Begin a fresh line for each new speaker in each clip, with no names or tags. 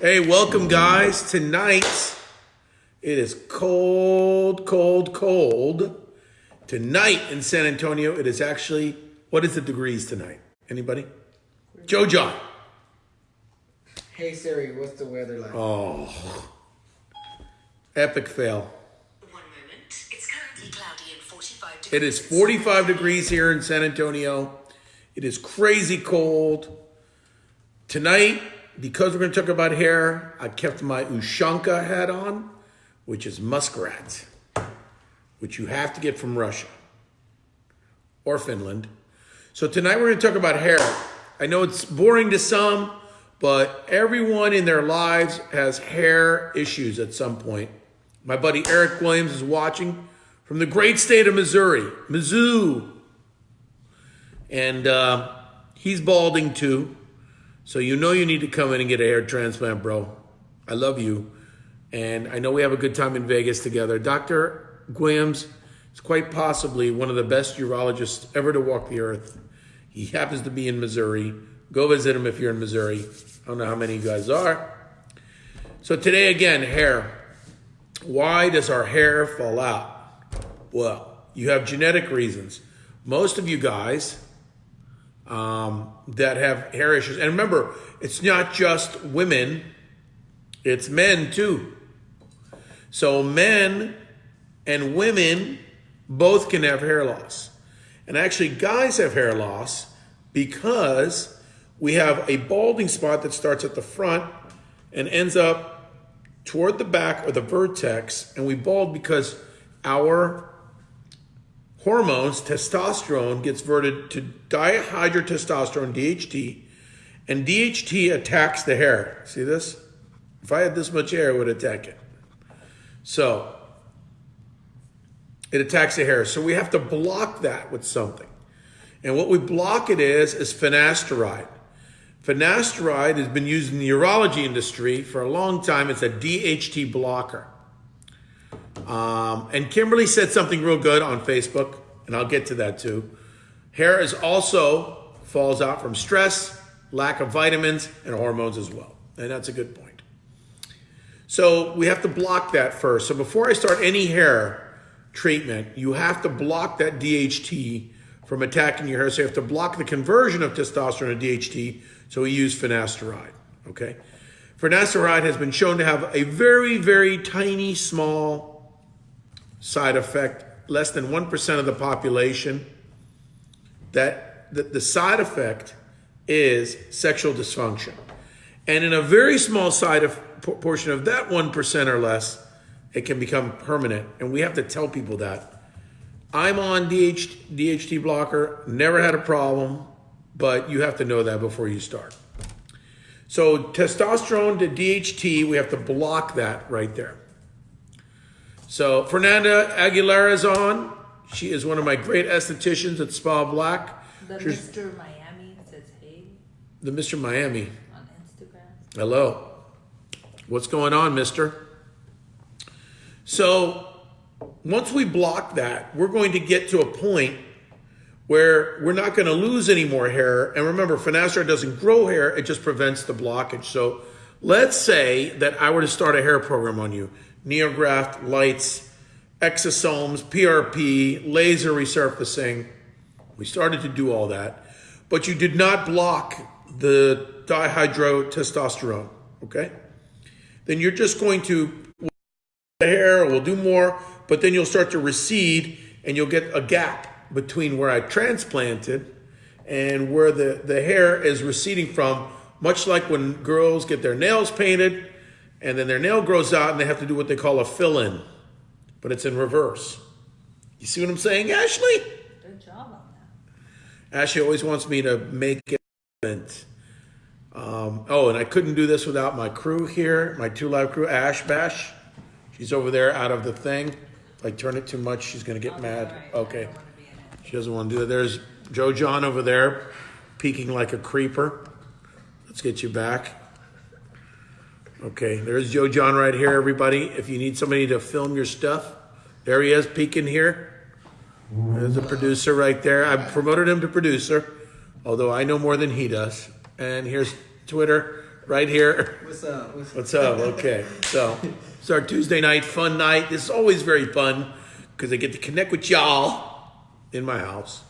Hey, welcome, guys. Tonight, it is cold, cold, cold. Tonight in San Antonio, it is actually, what is the degrees tonight? Anybody? Joe John.
Hey Siri, what's the weather like?
Oh, epic fail.
One moment. It's currently cloudy and 45 degrees.
It is 45 degrees here in San Antonio. It is crazy cold. Tonight, because we're going to talk about hair, I kept my Ushanka hat on, which is muskrat, which you have to get from Russia or Finland. So tonight we're going to talk about hair. I know it's boring to some, but everyone in their lives has hair issues at some point. My buddy Eric Williams is watching from the great state of Missouri, Mizzou. And uh, he's balding too. So you know you need to come in and get a hair transplant, bro. I love you. And I know we have a good time in Vegas together. Dr. Williams is quite possibly one of the best urologists ever to walk the earth. He happens to be in Missouri. Go visit him if you're in Missouri. I don't know how many you guys are. So today again, hair. Why does our hair fall out? Well, you have genetic reasons. Most of you guys um, that have hair issues. And remember, it's not just women, it's men too. So men and women both can have hair loss. And actually, guys have hair loss because we have a balding spot that starts at the front and ends up toward the back or the vertex. And we bald because our hormones, testosterone gets converted to dihydrotestosterone, DHT, and DHT attacks the hair. See this? If I had this much hair, it would attack it. So it attacks the hair. So we have to block that with something. And what we block it is, is finasteride. Finasteride has been used in the urology industry for a long time. It's a DHT blocker. Um, and Kimberly said something real good on Facebook, and I'll get to that too. Hair is also falls out from stress, lack of vitamins, and hormones as well. And that's a good point. So we have to block that first. So before I start any hair treatment, you have to block that DHT from attacking your hair. So you have to block the conversion of testosterone to DHT. So we use finasteride. Okay. Finasteride has been shown to have a very, very tiny, small side effect, less than 1% of the population, that the, the side effect is sexual dysfunction. And in a very small side of portion of that 1% or less, it can become permanent. And we have to tell people that. I'm on DH, DHT blocker, never had a problem, but you have to know that before you start. So testosterone to DHT, we have to block that right there. So Fernanda Aguilera is on. She is one of my great estheticians at Spa Black.
The
She's-
Mr. Miami says hey
The Mr. Miami.
on Instagram.
Hello. What's going on, mister? So, once we block that, we're going to get to a point where we're not going to lose any more hair. And remember, finasteride doesn't grow hair, it just prevents the blockage. So, let's say that I were to start a hair program on you Neograft, lights, exosomes, PRP, laser resurfacing. We started to do all that, but you did not block the dihydrotestosterone, okay? Then you're just going to the hair, we'll do more, but then you'll start to recede and you'll get a gap between where I transplanted and where the, the hair is receding from, much like when girls get their nails painted and then their nail grows out and they have to do what they call a fill-in, but it's in reverse. You see what I'm saying, Ashley?
Good job on that.
Ashley always wants me to make it. Um, oh, and I couldn't do this without my crew here, my two live crew, Ash Bash. She's over there out of the thing. If I turn it too much, she's going to get mad.
Alright, I
Okay.
don't wanna be in it.
She doesn't want to do that. There's Joe John over there, peeking like a creeper. Let's get you back. Okay, there's Joe John right here, everybody. If you need somebody to film your stuff, there he is, peeking here. There's a producer right there. I promoted him to producer, although I know more than he does. And here's Twitter. right here.
What's up? What's
What's up? Okay, so it's our Tuesday night fun night. This is always very fun because I get to connect with y'all in my house.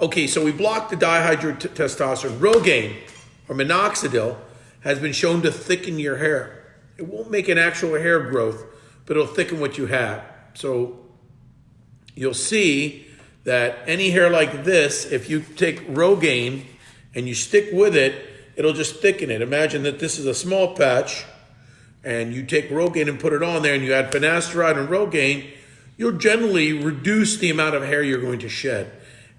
Okay, so we blocked the dihydrotestosterone. Rogaine or minoxidil has been shown to thicken your hair. It won't make an actual hair growth, but it'll thicken what you have. So you'll see that any hair like this, if you take Rogaine and you stick with it, it'll just thicken it. Imagine that this is a small patch and you take Rogaine and put it on there and you add finasteride and Rogaine, you'll generally reduce the amount of hair you're going to shed.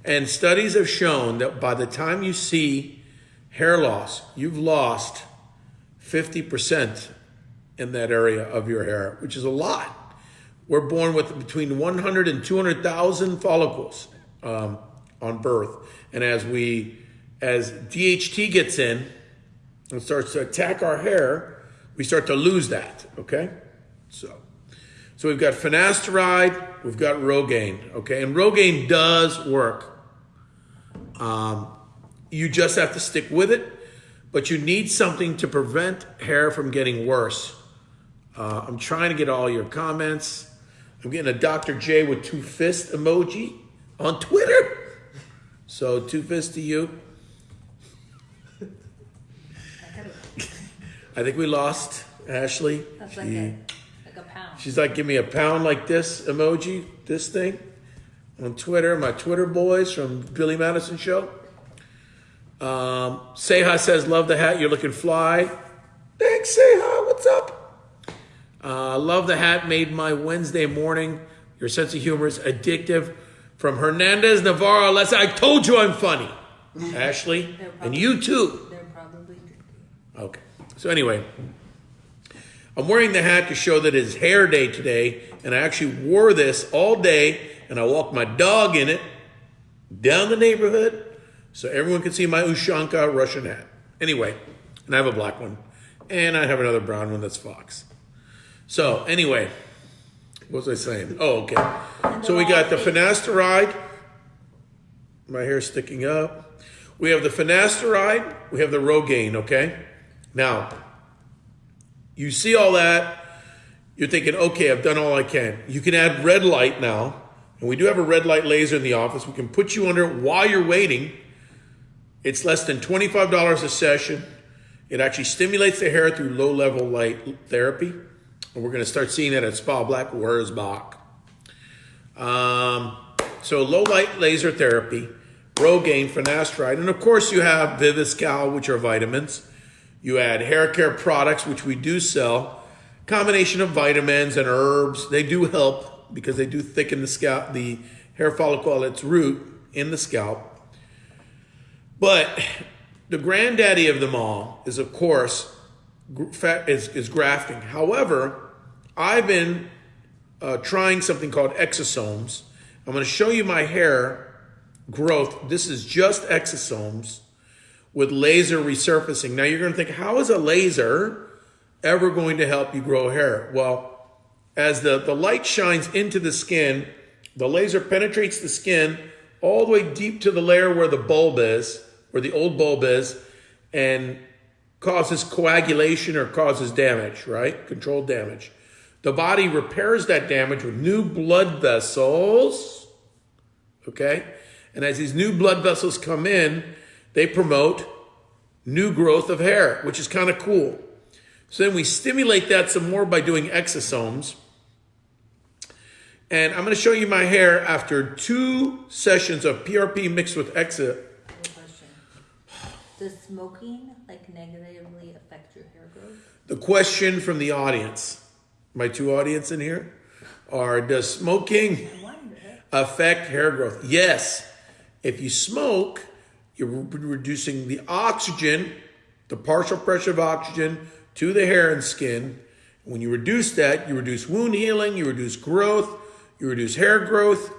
And studies have shown that by the time you see hair loss, you've lost 50% in that area of your hair, which is a lot. We're born with between 100 and 200,000 follicles um, on birth. And as we, as DHT gets in and starts to attack our hair, we start to lose that, okay? So, so we've got finasteride, we've got Rogaine, okay? And Rogaine does work. Um, you just have to stick with it, but you need something to prevent hair from getting worse. Uh, I'm trying to get all your comments. I'm getting a Dr. J with two fist emoji on Twitter. So two fists to you.
I
think we lost Ashley.
that's like a, like a pound.
She's like, give me a pound like this emoji, this thing on Twitter. My Twitter boys from Billy Madison Show. Um, Seha says, love the hat. You're looking fly. Thanks, Seha. What's up? Uh, love the hat. Made my Wednesday morning. Your sense of humor is addictive. From Hernandez Navarro. Let's. I told you I'm funny. Ashley, and you too.
They're probably.
Okay. So anyway, I'm wearing the hat to show that it's hair day today, and I actually wore this all day, and I walked my dog in it down the neighborhood, so everyone can see my Ushanka Russian hat. Anyway, and I have a black one, and I have another brown one that's Fox. So anyway, what was I saying? Oh, okay. So we got the finasteride. My hair's sticking up. We have the finasteride. We have the Rogaine. Okay. Now, you see all that. You're thinking, okay, I've done all I can. You can add red light now. And we do have a red light laser in the office. We can put you under while you're waiting. It's less than $25 a session. It actually stimulates the hair through low level light therapy. And we're going to start seeing that at Spa Black Wurzbach. Um, so low light laser therapy, Rogaine, finasteride, and of course you have Viviscal, which are vitamins. You add hair care products, which we do sell. Combination of vitamins and herbs. They do help because they do thicken the scalp, the hair follicle at its root in the scalp. But the granddaddy of them all is, of course, is, is grafting. However, I've been uh, trying something called exosomes. I'm going to show you my hair growth. This is just exosomes with laser resurfacing. Now you're going to think, how is a laser ever going to help you grow hair? Well, as the, the light shines into the skin, the laser penetrates the skin all the way deep to the layer where the bulb is, where the old bulb is, and causes coagulation or causes damage, right? Controlled damage. The body repairs that damage with new blood vessels, okay? And as these new blood vessels come in, they promote new growth of hair, which is kind of cool. So then we stimulate that some more by doing exosomes. And I'm going to show you my hair after two sessions of PRP mixed with Exa.
Does smoking like negatively affect your hair growth?
The question from the audience, my two audience in here, are does smoking affect hair growth? Yes. If you smoke, you're reducing the oxygen, the partial pressure of oxygen to the hair and skin. When you reduce that, you reduce wound healing, you reduce growth, you reduce hair growth.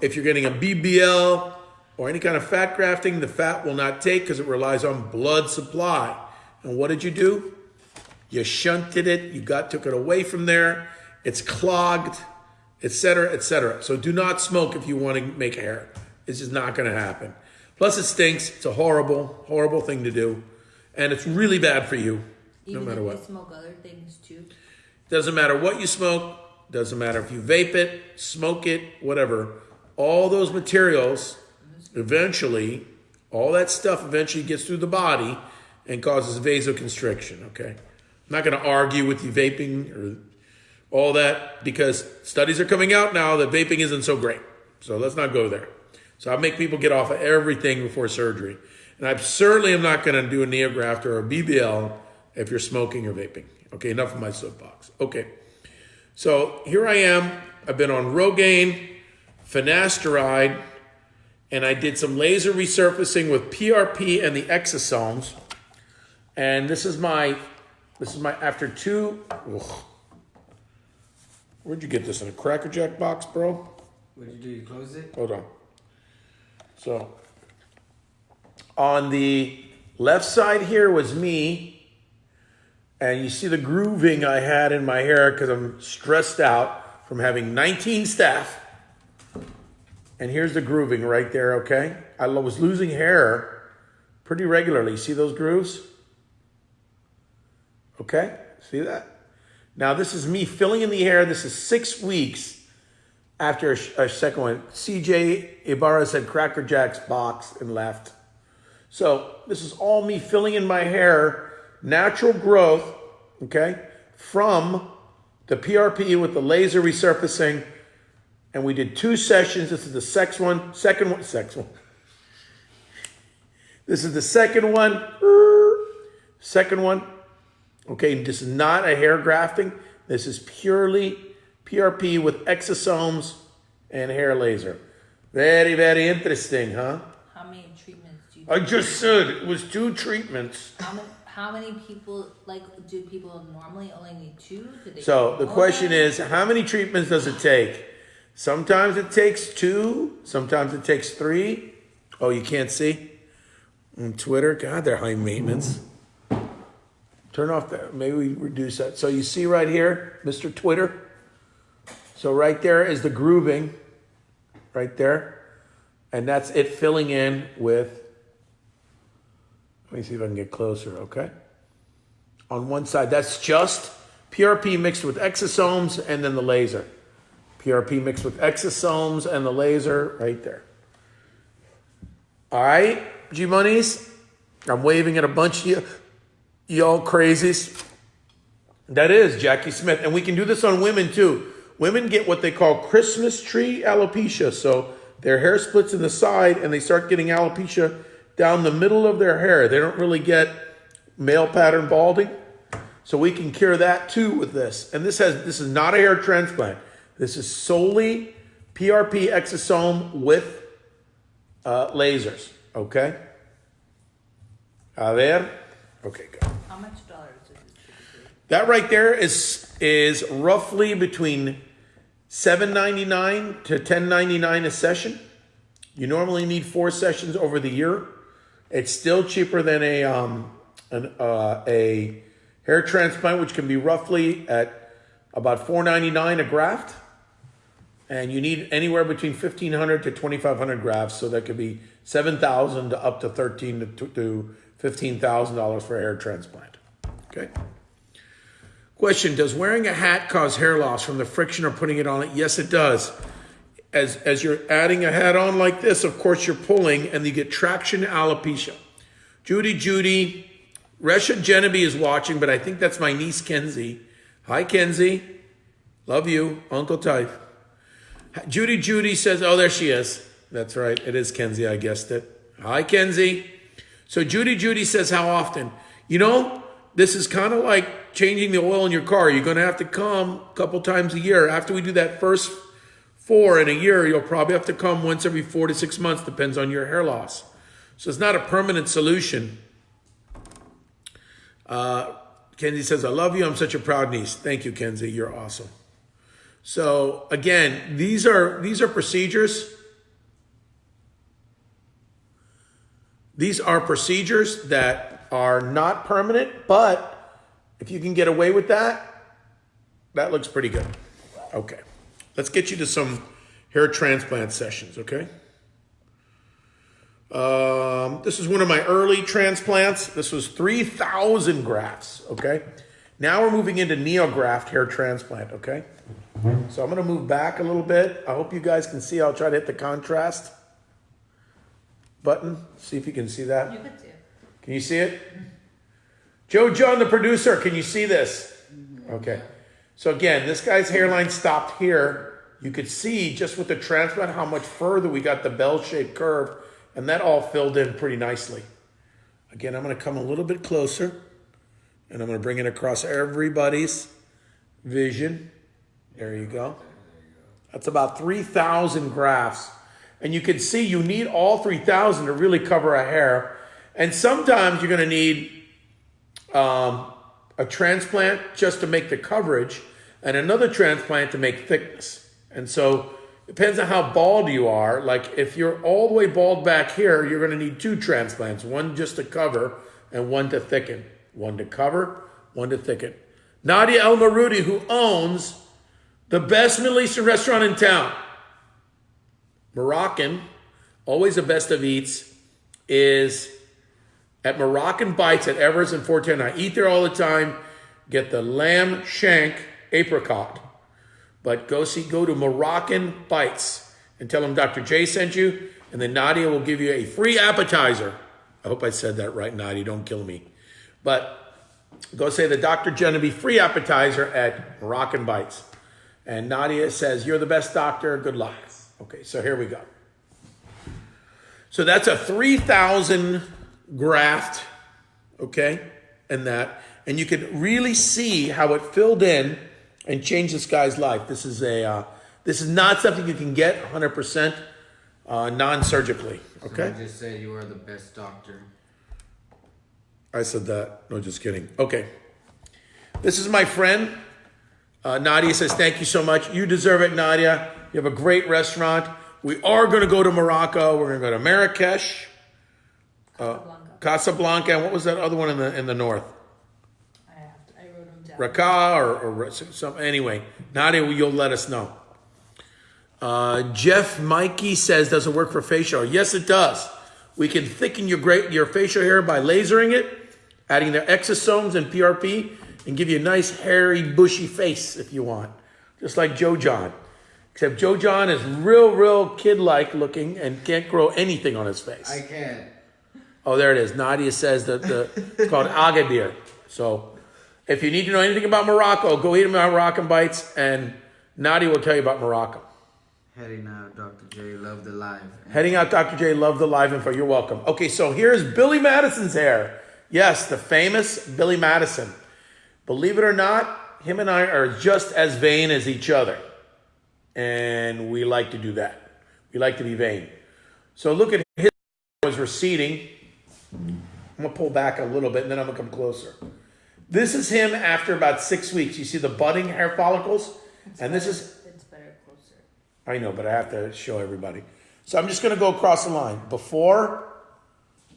If you're getting a BBL or any kind of fat grafting, the fat will not take because it relies on blood supply. And what did you do? You shunted it, you got took it away from there, it's clogged, etc., etc. So do not smoke if you want to make hair. It's just not going to happen. Plus, it stinks. It's a horrible, horrible thing to do. and it's really bad for you,
Even
no matter
if
what.
you smoke other things too.
Doesn't matter what you smoke, doesn't matter if you vape it, smoke it, whatever. All those materials eventually, all that stuff eventually gets through the body and causes vasoconstriction, okay? I'm not going to argue with you vaping or all that because studies are coming out now that vaping isn't so great. So let's not go there. So I make people get off of everything before surgery. And I certainly am not going to do a neograft or a BBL if you're smoking or vaping. Okay, enough of my soapbox. Okay. So here I am. I've been on Rogaine, finasteride, and I did some laser resurfacing with PRP and the exosomes. And this is my, this is my after two. ugh. Where'd you get this in a Cracker Jack box, bro?
What'd you do? You close it?
Hold on. So, on the left side here was me, and you see the grooving I had in my hair because I'm stressed out from having 19 staff. And here's the grooving right there, okay? I was losing hair pretty regularly. See those grooves? Okay, see that? Now, this is me filling in the hair. This is six weeks after a, a second one. CJ Ibarra said Cracker Jack's box and left. So this is all me filling in my hair, natural growth, okay, from the PRP with the laser resurfacing. And we did two sessions. This is the sex one, second one, sex one. This is the second one, second one. Okay, this is not a hair grafting. This is purely PRP with exosomes and hair laser. Very, very interesting, huh?
How many treatments do you?
I just said it was two treatments.
How many, how many people like do people normally only need two? Do they
So the question is, how many treatments does it take? Sometimes it takes two, sometimes it takes three. Oh, you can't see? On Twitter? God, they're high maintenance. Turn off that. Maybe we reduce that. So you see right here, Mr. Twitter? So right there is the grooving, right there. And that's it filling in with, let me see if I can get closer, okay? On one side, that's just PRP mixed with exosomes and then the laser. PRP mixed with exosomes and the laser right there. All right, G Monies. I'm waving at a bunch of you, y'all crazies. That is Jackie Smith. And we can do this on women too. Women get what they call Christmas tree alopecia. So their hair splits in the side and they start getting alopecia down the middle of their hair. They don't really get male pattern balding. So we can cure that too with this. And this has this is not a hair transplant. This is solely PRP exosome with uh, lasers. Okay. A ver. Okay, good.
How much dollars is this?
That right there is is roughly between seven ninety nine to ten ninety nine a session. You normally need four sessions over the year. It's still cheaper than a um an uh, a hair transplant, which can be roughly at about four ninety nine a graft. And you need anywhere between fifteen hundred to twenty five hundred grafts, so that could be seven thousand to up to thirteen to, to fifteen thousand dollars for a hair transplant. Okay. Question Does wearing a hat cause hair loss from the friction or putting it on it? Yes, it does. As, as you're adding a hat on like this, of course, you're pulling and you get traction alopecia. Judy, Judy, Resha Jeneby is watching, but I think that's my niece Kenzie. Hi, Kenzie. Love you, Uncle Type. Judy, Judy says, Oh, there she is. That's right. It is Kenzie. I guessed it. Hi, Kenzie. So Judy, Judy says, How often? You know, this is kind of like changing the oil in your car. You're going to have to come a couple times a year. After we do that first four in a year, you'll probably have to come once every four to six months, depends on your hair loss. So it's not a permanent solution. Uh, Kenzie says, I love you. I'm such a proud niece. Thank you, Kenzie. You're awesome. So again, these are these are procedures. These are procedures that are not permanent, but if you can get away with that, that looks pretty good. Okay. Let's get you to some hair transplant sessions, okay? Um, this is one of my early transplants. This was 3,000 grafts, okay? Now we're moving into neograft hair transplant, okay? So I'm gonna move back a little bit. I hope you guys can see. I'll try to hit the contrast button. See if you can see that.
You could do.
Can you see it? Joe John, the producer, can you see this? Okay. So again, this guy's hairline stopped here. You could see just with the transplant how much further we got the bell-shaped curve, and that all filled in pretty nicely. Again, I'm going to come a little bit closer, and I'm going to bring it across everybody's vision. There you go. That's about 3,000 grafts. And you can see you need all 3,000 to really cover a hair. And sometimes you're going to need um, a transplant just to make the coverage and another transplant to make thickness. And so it depends on how bald you are. Like if you're all the way bald back here, you're going to need two transplants, one just to cover and one to thicken. One to cover, one to thicken. Nadia El Marudi, who owns the best Middle Eastern restaurant in town, Moroccan, always the best of eats, is at Moroccan Bites at Evers and 410. I eat there all the time. Get the lamb shank apricot. But go see, go to Moroccan Bites and tell them Dr. J sent you, and then Nadia will give you a free appetizer. I hope I said that right, Nadia. Don't kill me. But go say the Dr. Jeneby free appetizer at Moroccan Bites. And Nadia says, You're the best doctor. Good luck. Okay, so here we go. So that's a 3,000 graft, okay, and that. And you can really see how it filled in and changed this guy's life. This is a, uh, this is not something you can get 100% uh, non-surgically, okay?
I just said you are the best doctor.
I said that. No, just kidding. Okay. This is my friend. Uh, Nadia says, Thank you so much. You deserve it, Nadia. You have a great restaurant. We are going to go to Morocco. We're going to go to Marrakesh,
Casablanca.
Casablanca, and what was that other one in the in the north?
I have to, I wrote them down.
Raqqa or, or some. Anyway, Nadia, you'll let us know. Uh, Jeff Mikey says, Does it work for facial? Yes, it does. We can thicken your great your facial hair by lasering it, adding their exosomes and PRP, and give you a nice hairy, bushy face if you want, just like Joe John. Except Joe John is real, real kid-like looking and can't grow anything on his face.
I can't.
Oh, there it is. Nadia says that the it's called Agadir. So, if you need to know anything about Morocco, go eat my Moroccan bites, and Nadia will tell you about Morocco.
Heading out, Dr. J. Love the live.
Heading out, Dr. J. Love the live info. You're welcome. Okay, so here's Billy Madison's hair. Yes, the famous Billy Madison. Believe it or not, him and I are just as vain as each other. And we like to do that. We like to be vain. So look at his was receding. I'm gonna pull back a little bit and then I'm gonna come closer. This is him after about six weeks. You see the budding hair follicles? And this is. I know, but I have to show everybody. So I'm just going to go across the line. Before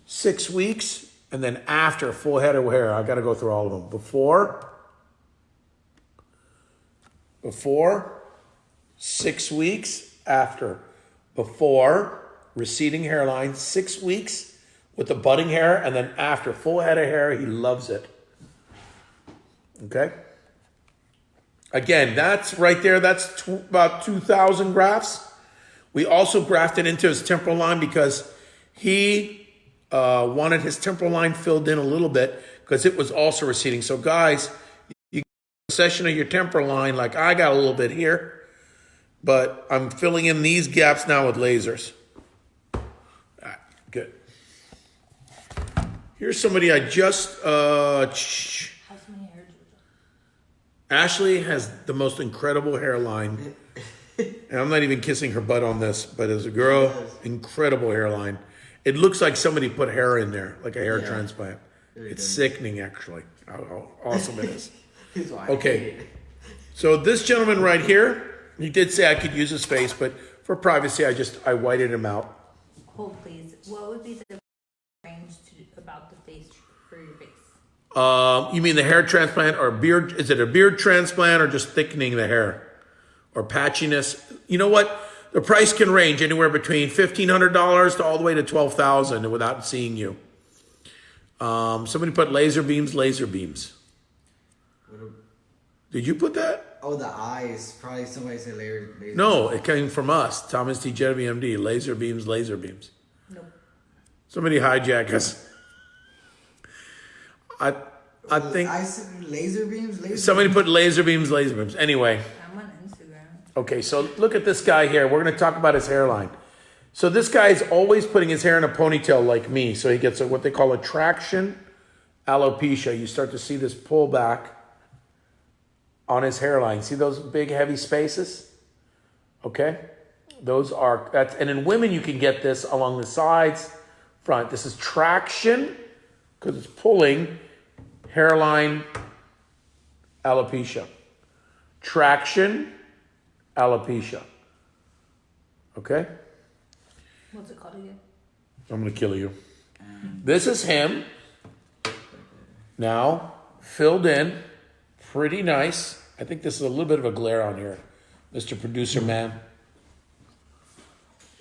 six weeks, and then after full head of hair. I've got to go through all of them. Before, before, six weeks, after. Before, receding hairline, six weeks with the budding hair, and then after full head of hair, he loves it. Okay? Again, that's right there. That's about 2,000 grafts. We also grafted into his temporal line because he uh, wanted his temporal line filled in a little bit because it was also receding. So, guys, you session of your temporal line, like I got a little bit here, but I'm filling in these gaps now with lasers. All right, good. Here's somebody I just. Uh,
How's my hair, Jojo?
Ashley has the most incredible hairline. And I'm not even kissing her butt on this, but as a girl, incredible hairline. It looks like somebody put hair in there, like a hair
Yeah.
transplant.
Very
It's
good.
sickening, actually, how, how awesome it is.
That's why I
Okay.
it.
So this gentleman right here, he did say I could use his face, but for privacy, I just I whited him out.
Hold please. What would be the range to about the face for your face?
Um, you mean the hair transplant or beard? Is it a beard transplant or just thickening the hair or patchiness? You know what? the price can range anywhere between fifteen hundred dollars to all the way to twelve thousand without seeing you. Um, somebody put laser beams, laser beams. Did you put that?
oh, the eyes. Probably somebody said laser. laser.
No, it came from us, Thomas T. Jeneby, MD. Laser beams, laser beams.
Nope.
Somebody hijack us. I, I think
I laser beams. Laser
somebody put laser beams, laser beams. Anyway,
I'm on Instagram.
okay, so look at this guy here. We're going to talk about his hairline. So this guy is always putting his hair in a ponytail like me. So he gets a, what they call a traction alopecia. You start to see this pullback on his hairline. See those big heavy spaces? Okay? Those are that's and in women you can get this along the sides, front. This is traction because it's pulling hairline alopecia. Traction alopecia. Okay?
What's it called again?
I'm gonna kill you. This is him. Now, filled in. Pretty nice. I think this is a little bit of a glare on here, Mr. Producer Man.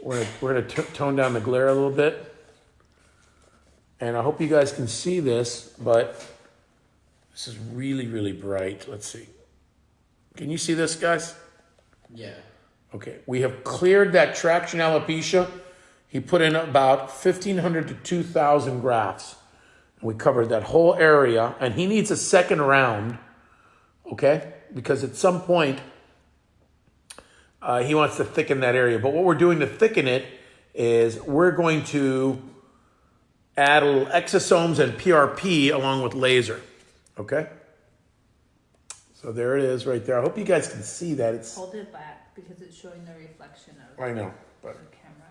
We're gonna, we're gonna t- tone down the glare a little bit. And I hope you guys can see this, but this is really, really bright. Let's see. Can you see this, guys?
Yeah.
Okay, we have cleared that traction alopecia. He put in about 1,500 to 2,000 grafts. We covered that whole area, and he needs a second round, okay? Because at some point, uh, he wants to thicken that area. But what we're doing to thicken it is we're going to add a little exosomes and PRP along with laser, okay? So there it is right there. I hope you guys can see that. It's
Hold it back because it's showing the reflection of
I know, but
the camera.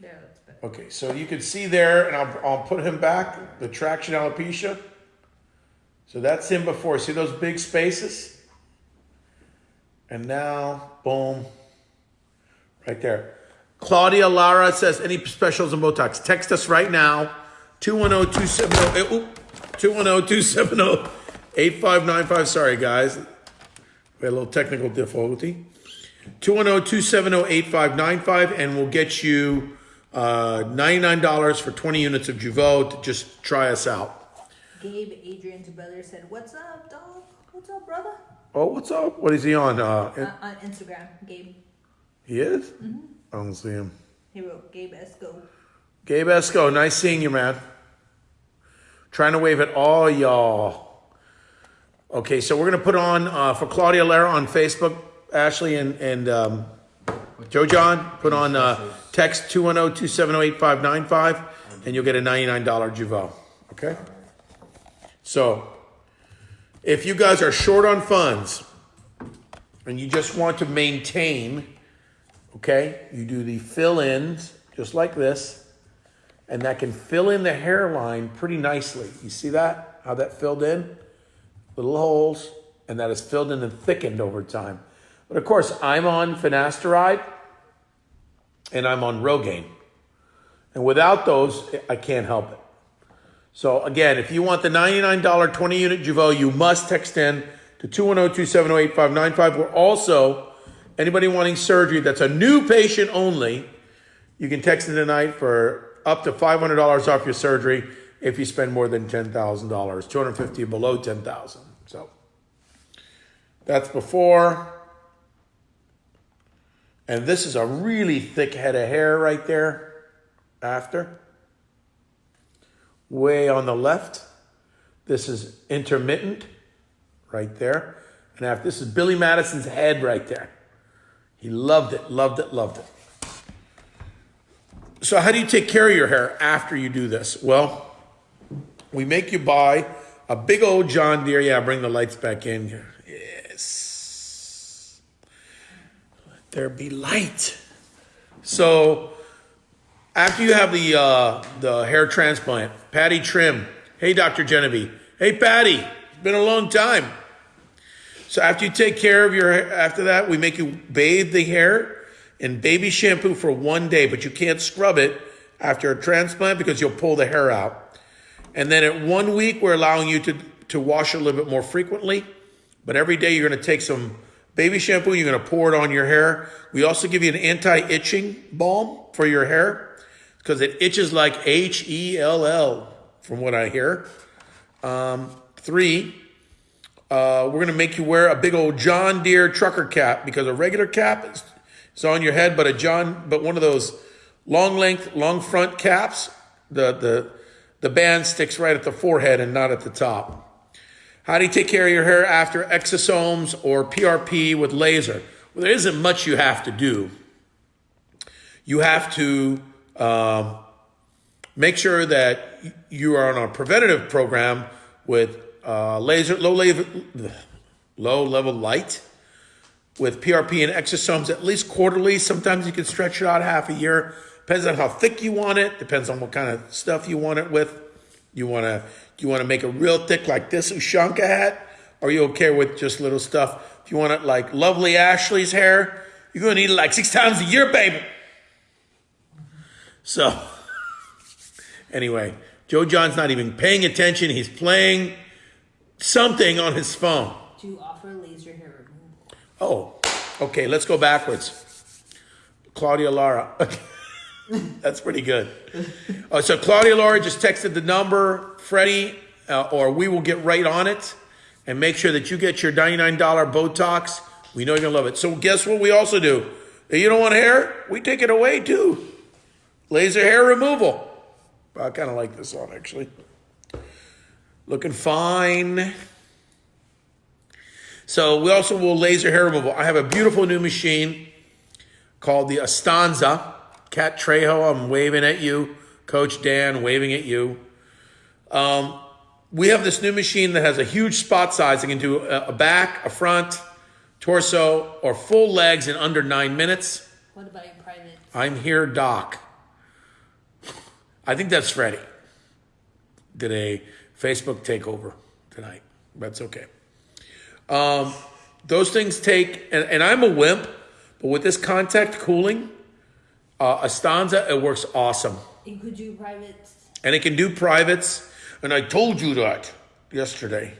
There, that's better.
okay. So you can see there, and I'll, I'll put him back. The traction alopecia. So that's him before. See those big spaces? And now, boom, right there. Claudia Lara says, any specials on Botox? Text us right now, oh, 210-270, 210-270-8595. Sorry, guys. We had a little technical difficulty. oh, 210-270-8595, and we'll get you uh, $99 for 20 units of Jeuveau to just try us out.
Gabe, Adrian's brother, said, "What's up, dog? What's up, brother?"
Oh, what's up? What is he on? Uh,
Uh, on Instagram, Gabe.
he is? I don't see him.
He wrote, "Gabe Esco."
Gabe Esco, nice seeing you, man. Trying to wave at all y'all. Okay, so we're gonna put on uh, for Claudia Lara on Facebook, Ashley and and um, Joe John. Put on uh, text 210-270-8595 and you'll get a $99 Jeuveau. Okay? So if you guys are short on funds and you just want to maintain, okay, you do the fill-ins just like this and that can fill in the hairline pretty nicely. You see that? How that filled in? Little holes, and that is filled in and thickened over time. But of course, I'm on finasteride and I'm on Rogaine. And without those, I can't help it. So again, if you want the $99 20 unit Jeuveau, you must text in to 210-270-8595. We're also, anybody wanting surgery that's a new patient only, you can text in tonight for up to $500 off your surgery if you spend more than $10,000, 250 below 10,000. So that's before. And this is a really thick head of hair right there after. Way on the left. This is intermittent right there. And after this is Billy Madison's head right there. He loved it, loved it, loved it. So, how do you take care of your hair after you do this? Well, we make you buy a big old John Deere. Yeah, bring the lights back in. Yes. Let there be light. So, after you have the uh, the hair transplant, Patty Trim. Hey, Dr. Jeneby. Hey, Patty. It's been a long time. So after you take care of your after that, we make you bathe the hair in baby shampoo for one day, but you can't scrub it after a transplant because you'll pull the hair out. And then at one week, we're allowing you to to wash a little bit more frequently, but every day you're going to take some Baby shampoo, you're going to pour it on your hair. We also give you an anti-itching balm for your hair because it itches like H E L L, from what I hear. Um, three, uh, we're going to make you wear a big old John Deere trucker cap because a regular cap is, is on your head, but a John, but one of those long length, long front caps, the the the band sticks right at the forehead and not at the top. How do you take care of your hair after exosomes or PRP with laser? Well, there isn't much you have to do. You have to um, make sure that you are on a preventative program with uh, laser, low level, low level light with PRP and exosomes at least quarterly. Sometimes you can stretch it out half a year. Depends on how thick you want it. Depends on what kind of stuff you want it with. You want to you want to make it real thick like this Ushanka hat, or you okay with just little stuff? If you want it like lovely Ashley's hair, you're gonna need it like six times a year, baby. So, anyway, Joe John's not even paying attention. He's playing something on his phone.
Do you offer laser hair removal?
Oh, okay, let's go backwards. Claudia Lara. That's pretty good. Uh, so Claudia Lara just texted the number, Freddie, uh, or we will get right on it and make sure that you get your $99 Botox. We know you're going to love it. So guess what we also do? If you don't want hair, we take it away too. Laser hair removal. I kind of like this one actually. Looking fine. So we also will laser hair removal. I have a beautiful new machine called the Astanza. Cat Trejo, I'm waving at you. Coach Dan, waving at you. Um, we have this new machine that has a huge spot size. It can do a, back, a front, torso, or full legs in under nine minutes.
What about your private?
I'm here, Doc. I think that's Freddie. Did a Facebook takeover tonight. That's okay. Um, those things take, and, and I'm a wimp, but with this contact cooling, uh, Astanza, it works awesome.
And could you private?
And it can do privates, and I told you that yesterday.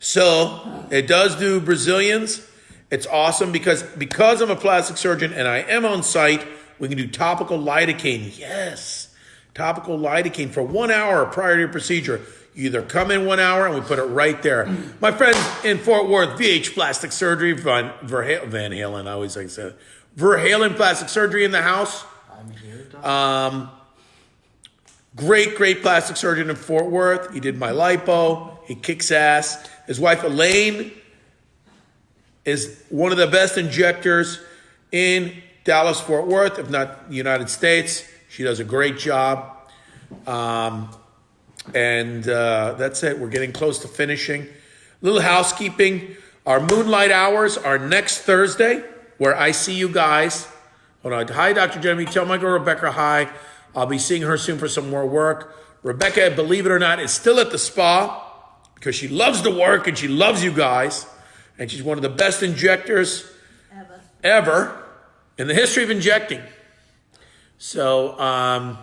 So it does do Brazilians. It's awesome because because I'm a plastic surgeon and I am on site, we can do topical lidocaine. Yes, topical lidocaine for one hour prior to your procedure. You either come in one hour and we put it right there. My friends in Fort Worth, VH Plastic Surgery, Van, Van Halen, I always like to say that. Verhalen Plastic Surgery in the house.
I'm here, Doc.
Um, great, great plastic surgeon in Fort Worth. He did my lipo. He kicks ass. His wife Elaine is one of the best injectors in Dallas Fort Worth, if not the United States. She does a great job. Um, and uh, that's it. We're getting close to finishing. Little housekeeping. Our moonlight hours are next Thursday, where I see you guys. Hold on. Hi, Dr. Jeremy. Tell my girl Rebecca hi. I'll be seeing her soon for some more work. Rebecca, believe it or not, is still at the spa because she loves the work and she loves you guys. And she's one of the best injectors
Eva.
ever in the history of injecting. So um,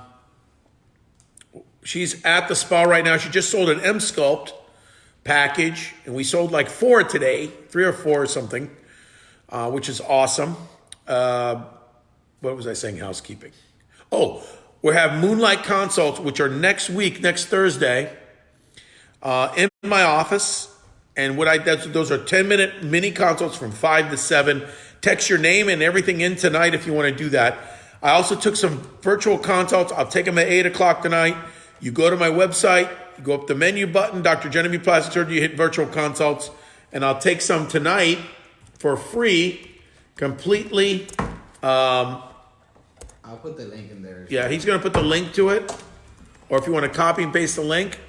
she's at the spa right now. She just sold an Emsculpt package, and we sold like four today, three or four or something, uh, which is awesome. Uh, what was I saying? Housekeeping. Oh, we have Moonlight consults, which are next week, next Thursday, uh, in my office. And what I those are ten minute mini consults from five to seven. Text your name and everything in tonight if you want to do that. I also took some virtual consults. I'll take them at eight o'clock tonight. You go to my website, you go up the menu button, Dr. Jeneby Plastic Surgery, you hit virtual consults, and I'll take some tonight for free, completely. Um,
I'll put the link in there.
yeah, he's going to put the link to it, or if you want to copy and paste the link,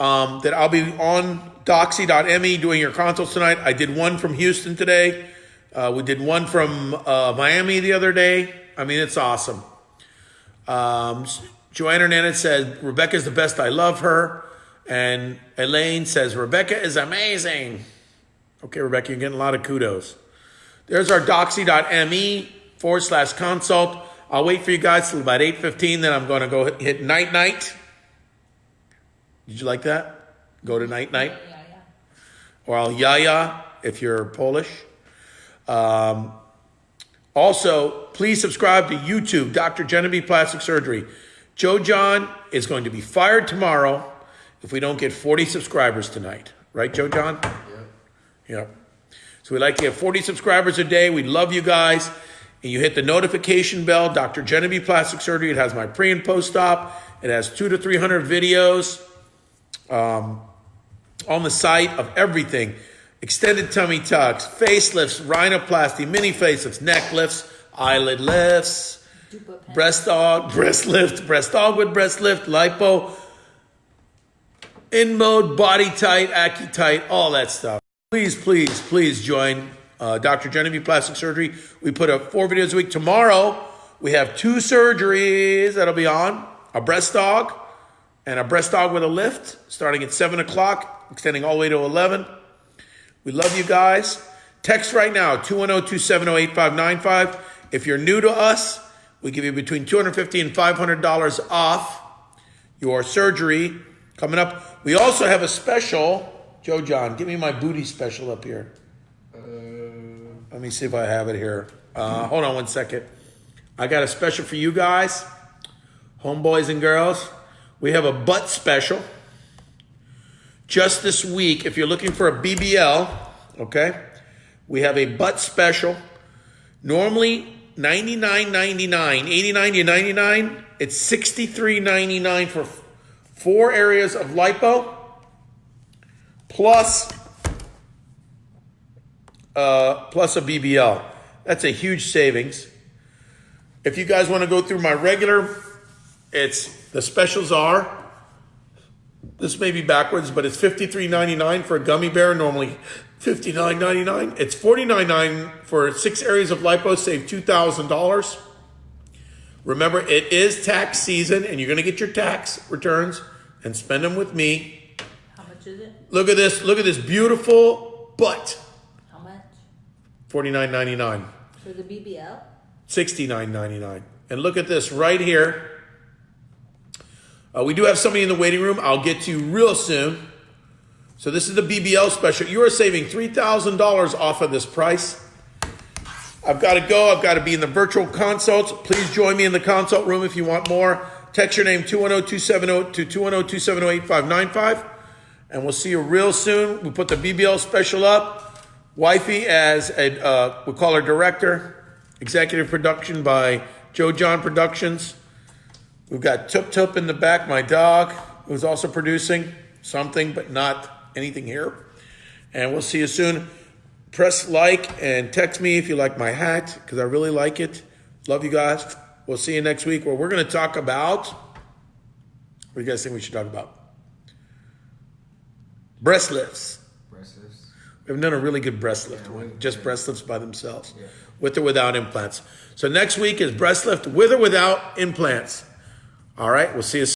um, that I'll be on doxy.me doing your consults tonight. I did one from Houston today. Uh, we did one from uh, Miami the other day. I mean, it's awesome. Um, Joanne Hernandez said, Rebecca's the best. I love her. And Elaine says, Rebecca is amazing. Okay, Rebecca, you're getting a lot of kudos. There's our doxy.me forward slash consult. I'll wait for you guys till about 8.15, then I'm going to go hit, hit night night. Did you like that? Go to night night.
Yeah, yeah.
Or I'll yaya if you're Polish. Um, also, please subscribe to YouTube, Dr. Jeneby Plastic Surgery. Joe John is going to be fired tomorrow if we don't get 40 subscribers tonight. Right, Joe John? Yep. So we like to have 40 subscribers a day. We love you guys. And you hit the notification bell, Dr. Jeneby Plastic Surgery. It has my pre and post op. It has two to 300 videos um, on the site of everything. Extended tummy tucks, facelifts, rhinoplasty, mini facelifts, neck lifts, eyelid lifts, breast aug, breast lift, breast aug with breast lift, lipo, InMode, body tight, AccuTite, all that stuff. Please, please, please join uh, Dr. Jeneby Plastic Surgery. We put up four videos a week. Tomorrow, we have two surgeries that'll be on a breast aug and a breast aug with a lift starting at 7 o'clock, extending all the way to 11. We love you guys. Text right now, 210-270-8595. If you're new to us, we give you between $250 and $500 off your surgery coming up. We also have a special. Joe John, give me my booty special up here. Let me see if I have it here. Uh, hold on one second. I got a special for you guys, homeboys and girls. We have a butt special. Just this week, if you're looking for a BBL, okay, we have a butt special. Normally $99.99, $89 to 99 It's $63.99 for four areas of lipo plus uh, plus a BBL. That's a huge savings. If you guys want to go through my regular, it's the specials are. This may be backwards, but it's $53.99 for a gummy bear, normally $59.99. It's $49.99 for six areas of lipo, save $2,000. Remember, it is tax season, and you're going to get your tax returns and spend them with me.
How much is it?
Look at this. Look at this beautiful butt.
How much?
$49.99.
For the BBL?
$69.99. And look at this right here. Uh, we do have somebody in the waiting room. I'll get to you real soon. So this is the BBL special. You are saving $3,000 off of this price. I've got to go. I've got to be in the virtual consults. Please join me in the consult room if you want more. Text your name 210-270 to 210-270-8595. And we'll see you real soon. We put the BBL special up. Wifey as a, uh, we call her director. Executive production by Joe John Productions. We've got Tup Tup in the back, my dog, who's also producing something, but not anything here. And we'll see you soon. Press like and text me if you like my hat, because I really like it. Love you guys. We'll see you next week where we're going to talk about. What do you guys think we should talk about? Breast lifts.
Breasts.
We haven't done a really good breast lift one, just breast lifts by themselves, with or without implants. So next week is breast lift with or without implants. All right, we'll see you. soon.